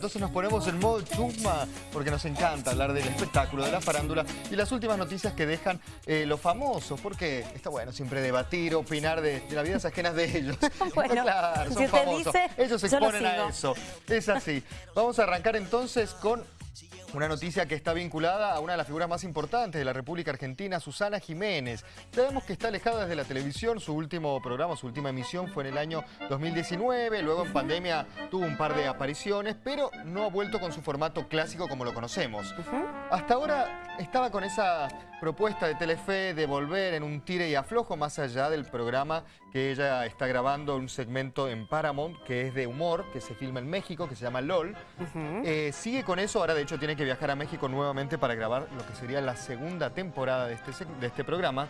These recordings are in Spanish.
Entonces nos ponemos en modo chusma porque nos encanta hablar del espectáculo, de la farándula y las últimas noticias que dejan eh, los famosos, porque está bueno siempre debatir, opinar de, de las vidas ajenas de ellos. Bueno, claro, si son usted famosos. dice, ellos se exponen a eso. Es así. Vamos a arrancar entonces con una noticia que está vinculada a una de las figuras más importantes de la República Argentina, Susana Jiménez. Sabemos que está alejada desde la televisión, su último programa, su última emisión fue en el año 2019, luego en pandemia tuvo un par de apariciones, pero no ha vuelto con su formato clásico como lo conocemos. Hasta ahora estaba con esa propuesta de Telefe de volver en un tire y aflojo más allá del programa que ella está grabando, un segmento en Paramount que es de humor, que se filma en México, que se llama LOL. Eh, sigue con eso, ahora de hecho tiene que viajar a México nuevamente para grabar lo que sería la segunda temporada de este, de este programa.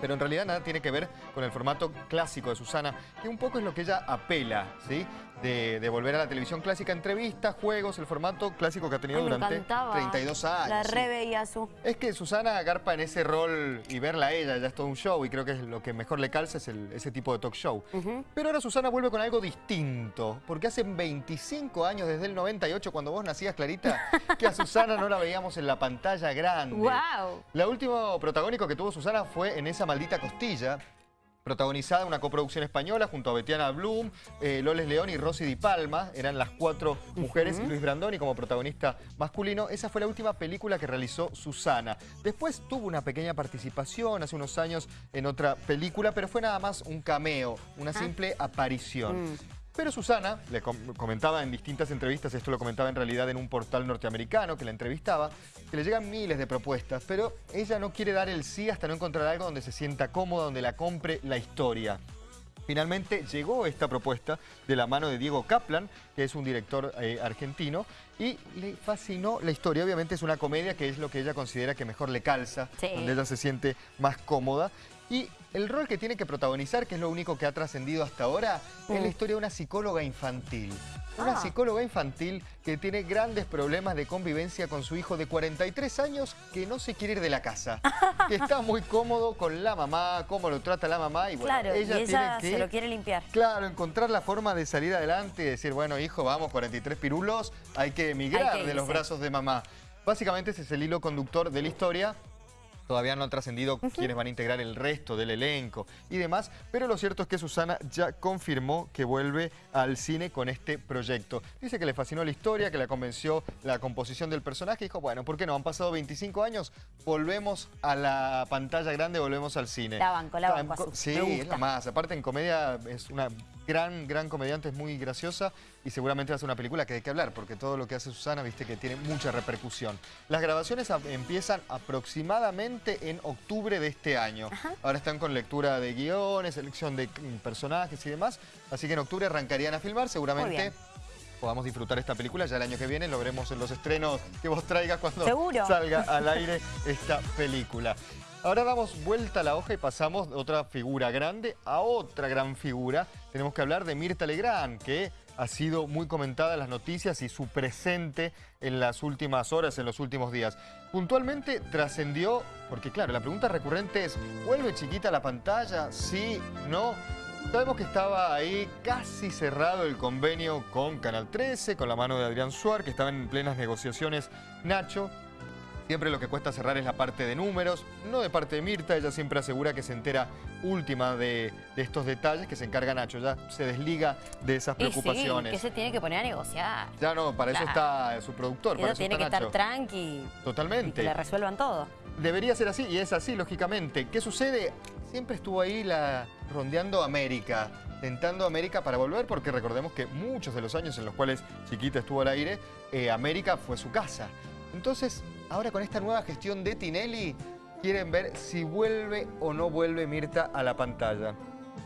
Pero en realidad nada tiene que ver con el formato clásico de Susana, que un poco es lo que ella apela, ¿sí? De, de volver a la televisión clásica, entrevistas, juegos, el formato clásico que ha tenido Ay, durante encantaba. 32 años. La re veía su... Es que Susana agarpa en ese rol y verla a ella ya es todo un show y creo que es lo que mejor le calza es el- ese tipo de talk show. Pero ahora Susana vuelve con algo distinto, porque hace 25 años, desde el 98, cuando vos nacías, Clarita, que a Susana no la veíamos en la pantalla grande. ¡Wow! La última protagónico que tuvo Susana fue en esa maldita costilla, protagonizada una coproducción española junto a Betiana Bloom, eh, Loles León y Rosy Di Palma. Eran las cuatro mujeres y Luis Brandoni como protagonista masculino. Esa fue la última película que realizó Susana. Después tuvo una pequeña participación hace unos años en otra película, pero fue nada más un cameo, una simple aparición. Pero Susana, le com- comentaba en distintas entrevistas, esto lo comentaba en realidad en un portal norteamericano que la entrevistaba, que le llegan miles de propuestas, pero ella no quiere dar el sí hasta no encontrar algo donde se sienta cómoda, donde la compre la historia. Finalmente llegó esta propuesta de la mano de Diego Kaplan, que es un director eh, argentino, y le fascinó la historia. Obviamente es una comedia que es lo que ella considera que mejor le calza, Sí. donde ella se siente más cómoda. Y el rol que tiene que protagonizar, que es lo único que ha trascendido hasta ahora, es la historia de una psicóloga infantil. Una Ah. psicóloga infantil que tiene grandes problemas de convivencia con su hijo de 43 años que no se quiere ir de la casa. que está muy cómodo con la mamá, cómo lo trata la mamá y bueno, Claro, y ella ella tiene que... se lo quiere limpiar. Claro, encontrar la forma de salir adelante y decir, bueno, hijo, vamos, 43 pirulos, hay que emigrar que de los brazos de mamá. Básicamente ese es el hilo conductor de la historia. Todavía no ha trascendido quiénes van a integrar el resto del elenco y demás, pero lo cierto es que Susana ya confirmó que vuelve al cine con este proyecto. Dice que le fascinó la historia, que la convenció la composición del personaje y dijo, bueno, ¿por qué no? Han pasado 25 años, volvemos a la pantalla grande, volvemos al cine. La banco, la banco, Sí, es la más. Aparte en comedia es una gran, gran comediante, es muy graciosa y seguramente va a ser una película que hay que hablar porque todo lo que hace Susana, viste que tiene mucha repercusión. Las grabaciones a- empiezan aproximadamente en octubre de este año. Ahora están con lectura de guiones, selección de personajes y demás, así que en octubre arrancarían a filmar, seguramente podamos disfrutar esta película. Ya el año que viene lo veremos en los estrenos que vos traigas cuando Seguro. salga al aire esta película. Ahora damos vuelta a la hoja y pasamos de otra figura grande a otra gran figura. Tenemos que hablar de Mirta Legrand, que ha sido muy comentada en las noticias y su presente en las últimas horas, en los últimos días. Puntualmente trascendió, porque claro, la pregunta recurrente es, ¿vuelve chiquita la pantalla? ¿Sí? ¿No? Sabemos que estaba ahí casi cerrado el convenio con Canal 13, con la mano de Adrián Suar, que estaba en plenas negociaciones Nacho. Siempre lo que cuesta cerrar es la parte de números, no de parte de Mirta, ella siempre asegura que se entera última de, de estos detalles, que se encarga Nacho, ya se desliga de esas Y sí, preocupaciones. que se tiene que poner a negociar. Ya no, para eso está su productor, Ella para eso tiene está que estar tranqui y que Totalmente. le resuelvan todo. Debería ser así y es así, lógicamente. ¿Qué sucede? Siempre estuvo ahí la, rondeando América, tentando América para volver, porque recordemos que muchos de los años en los cuales Chiquita estuvo al aire, eh, América fue su casa. Entonces, ahora con esta nueva gestión de Tinelli, quieren ver si vuelve o no vuelve Mirta a la pantalla.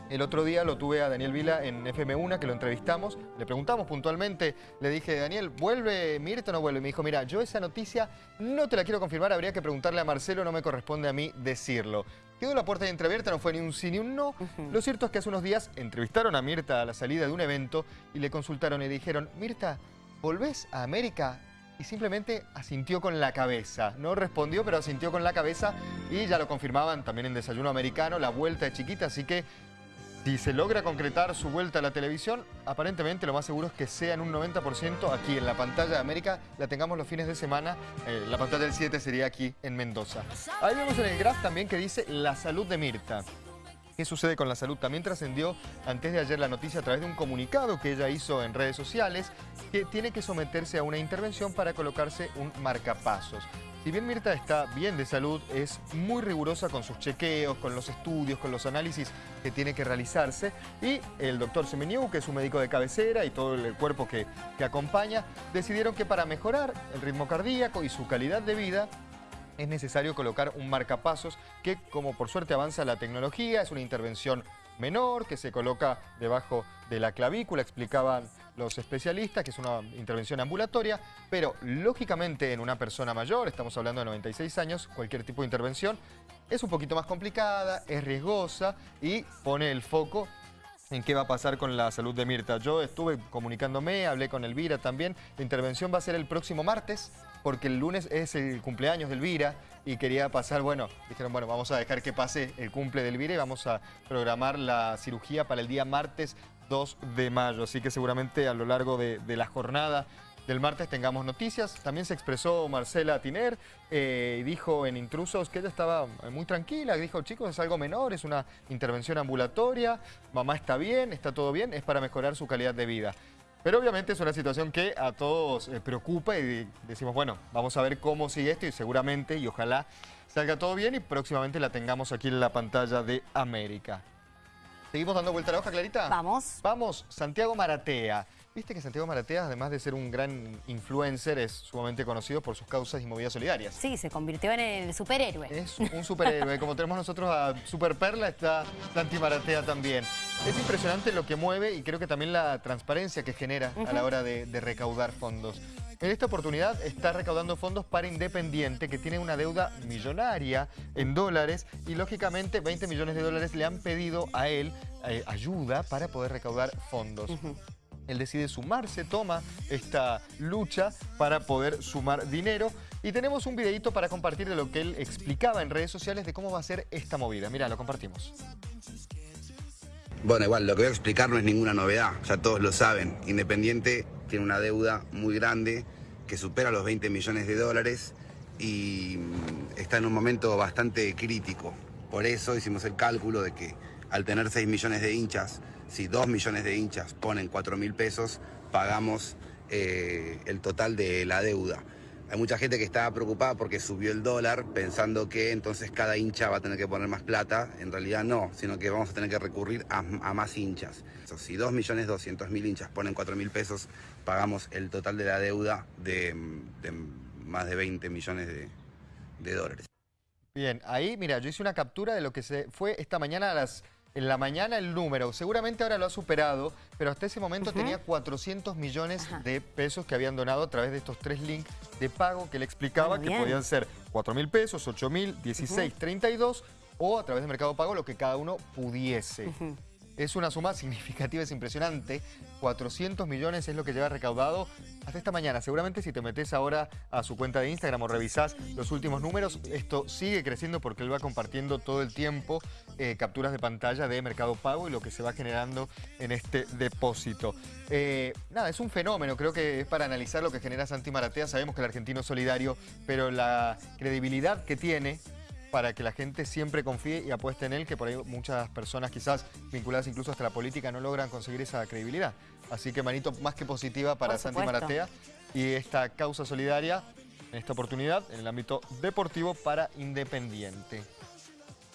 El otro día lo tuve a Daniel Vila en FM1, que lo entrevistamos. Le preguntamos puntualmente, le dije, Daniel, ¿vuelve Mirta o no vuelve? Me dijo, mira, yo esa noticia no te la quiero confirmar, habría que preguntarle a Marcelo, no me corresponde a mí decirlo. Quedó la puerta de entreabierta, no fue ni un sí ni un no. Lo cierto es que hace unos días entrevistaron a Mirta a la salida de un evento y le consultaron y le dijeron, Mirta, ¿volvés a América? Y simplemente asintió con la cabeza. No respondió, pero asintió con la cabeza y ya lo confirmaban también en Desayuno Americano, la vuelta de Chiquita, así que Si se logra concretar su vuelta a la televisión, aparentemente lo más seguro es que sea en un 90% aquí en la pantalla de América, la tengamos los fines de semana, eh, la pantalla del 7 sería aquí en Mendoza. Ahí vemos en el graph también que dice la salud de Mirta. ¿Qué sucede con la salud? También trascendió antes de ayer la noticia a través de un comunicado que ella hizo en redes sociales que tiene que someterse a una intervención para colocarse un marcapasos. Si bien Mirta está bien de salud, es muy rigurosa con sus chequeos, con los estudios, con los análisis que tiene que realizarse. Y el doctor Semeniu, que es un médico de cabecera y todo el cuerpo que, que acompaña, decidieron que para mejorar el ritmo cardíaco y su calidad de vida, es necesario colocar un marcapasos que, como por suerte avanza la tecnología, es una intervención menor que se coloca debajo de la clavícula, explicaban los especialistas, que es una intervención ambulatoria, pero lógicamente en una persona mayor, estamos hablando de 96 años, cualquier tipo de intervención es un poquito más complicada, es riesgosa y pone el foco en qué va a pasar con la salud de Mirta. Yo estuve comunicándome, hablé con Elvira también. La intervención va a ser el próximo martes, porque el lunes es el cumpleaños de Elvira y quería pasar, bueno, dijeron, bueno, vamos a dejar que pase el cumple de Elvira y vamos a programar la cirugía para el día martes 2 de mayo. Así que seguramente a lo largo de, de la jornada del martes tengamos noticias. También se expresó Marcela Tiner eh, y dijo en Intrusos que ella estaba muy tranquila. Dijo, chicos, es algo menor, es una intervención ambulatoria, mamá está bien, está todo bien, es para mejorar su calidad de vida. Pero obviamente es una situación que a todos eh, preocupa y decimos, bueno, vamos a ver cómo sigue esto y seguramente y ojalá salga todo bien y próximamente la tengamos aquí en la pantalla de América. ¿Seguimos dando vuelta a la hoja, Clarita? Vamos. Vamos, Santiago Maratea. Viste que Santiago Maratea, además de ser un gran influencer, es sumamente conocido por sus causas y movidas solidarias. Sí, se convirtió en el superhéroe. Es un superhéroe. Como tenemos nosotros a Super Perla, está Santi Maratea también. Es impresionante lo que mueve y creo que también la transparencia que genera a la hora de, de recaudar fondos. En esta oportunidad está recaudando fondos para Independiente, que tiene una deuda millonaria en dólares y lógicamente 20 millones de dólares le han pedido a él eh, ayuda para poder recaudar fondos. Él decide sumarse, toma esta lucha para poder sumar dinero. Y tenemos un videito para compartir de lo que él explicaba en redes sociales de cómo va a ser esta movida. Mira, lo compartimos. Bueno, igual, lo que voy a explicar no es ninguna novedad, ya todos lo saben. Independiente tiene una deuda muy grande que supera los 20 millones de dólares y mm, está en un momento bastante crítico. Por eso hicimos el cálculo de que al tener 6 millones de hinchas, si 2 millones de hinchas ponen 4 mil pesos, pagamos eh, el total de la deuda. Hay mucha gente que está preocupada porque subió el dólar pensando que entonces cada hincha va a tener que poner más plata. En realidad no, sino que vamos a tener que recurrir a, más hinchas. Si 2.200.000 hinchas ponen 4.000 pesos, pagamos el total de la deuda de, de más de 20 millones de, de dólares. Bien, ahí, mira, yo hice una captura de lo que se fue esta mañana a las en la mañana el número, seguramente ahora lo ha superado, pero hasta ese momento tenía 400 millones de pesos que habían donado a través de estos tres links de pago que le explicaba que podían ser 4 mil pesos, 8 mil, 16, 32 o a través de Mercado Pago lo que cada uno pudiese. Es una suma significativa, es impresionante. 400 millones es lo que lleva recaudado hasta esta mañana. Seguramente si te metes ahora a su cuenta de Instagram o revisás los últimos números, esto sigue creciendo porque él va compartiendo todo el tiempo eh, capturas de pantalla de Mercado Pago y lo que se va generando en este depósito. Eh, nada, es un fenómeno, creo que es para analizar lo que genera Santi Maratea. Sabemos que el argentino es solidario, pero la credibilidad que tiene para que la gente siempre confíe y apueste en él, que por ahí muchas personas quizás vinculadas incluso hasta la política no logran conseguir esa credibilidad. Así que manito más que positiva para Santi Maratea y esta causa solidaria en esta oportunidad en el ámbito deportivo para Independiente.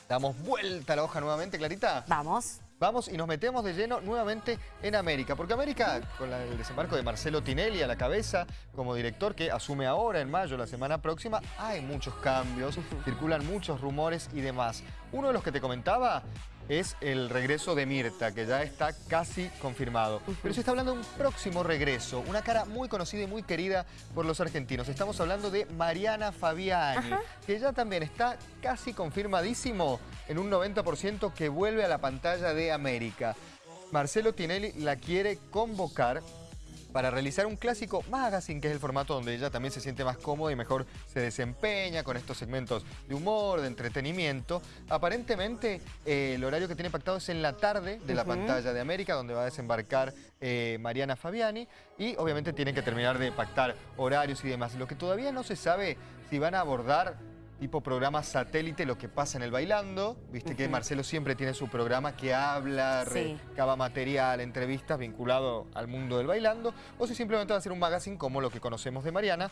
Damos vuelta a la hoja nuevamente, Clarita. Vamos. Vamos y nos metemos de lleno nuevamente en América, porque América, con el desembarco de Marcelo Tinelli a la cabeza como director que asume ahora en mayo, la semana próxima, hay muchos cambios, circulan muchos rumores y demás. Uno de los que te comentaba es el regreso de Mirta, que ya está casi confirmado. Pero se está hablando de un próximo regreso, una cara muy conocida y muy querida por los argentinos. Estamos hablando de Mariana Fabiani, que ya también está casi confirmadísimo en un 90% que vuelve a la pantalla de América. Marcelo Tinelli la quiere convocar para realizar un clásico magazine, que es el formato donde ella también se siente más cómoda y mejor se desempeña con estos segmentos de humor, de entretenimiento. Aparentemente, eh, el horario que tiene pactado es en la tarde de la pantalla de América, donde va a desembarcar eh, Mariana Fabiani, y obviamente tienen que terminar de pactar horarios y demás. Lo que todavía no se sabe si van a abordar tipo programa satélite lo que pasa en el bailando. Viste que Marcelo siempre tiene su programa que habla, recaba material, entrevistas vinculado al mundo del bailando. O si simplemente va a ser un magazine como lo que conocemos de Mariana,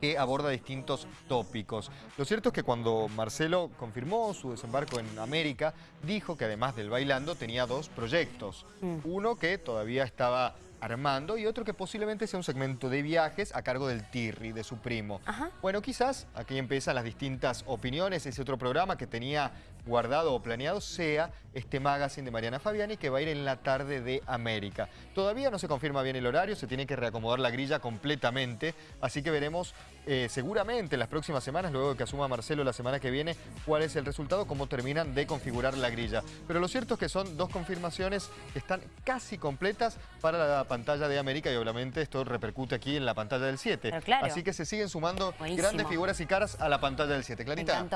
que aborda distintos tópicos. Lo cierto es que cuando Marcelo confirmó su desembarco en América, dijo que además del bailando tenía dos proyectos. Mm. Uno que todavía estaba Armando y otro que posiblemente sea un segmento de viajes a cargo del Tirri, de su primo. Bueno, quizás aquí empiezan las distintas opiniones, ese otro programa que tenía guardado o planeado sea este magazine de Mariana Fabiani que va a ir en la tarde de América. Todavía no se confirma bien el horario, se tiene que reacomodar la grilla completamente, así que veremos eh, seguramente en las próximas semanas, luego de que asuma Marcelo la semana que viene, cuál es el resultado, cómo terminan de configurar la grilla. Pero lo cierto es que son dos confirmaciones que están casi completas para la pantalla de América y obviamente esto repercute aquí en la pantalla del 7. Así que se siguen sumando grandes figuras y caras a la pantalla del 7. Clarita.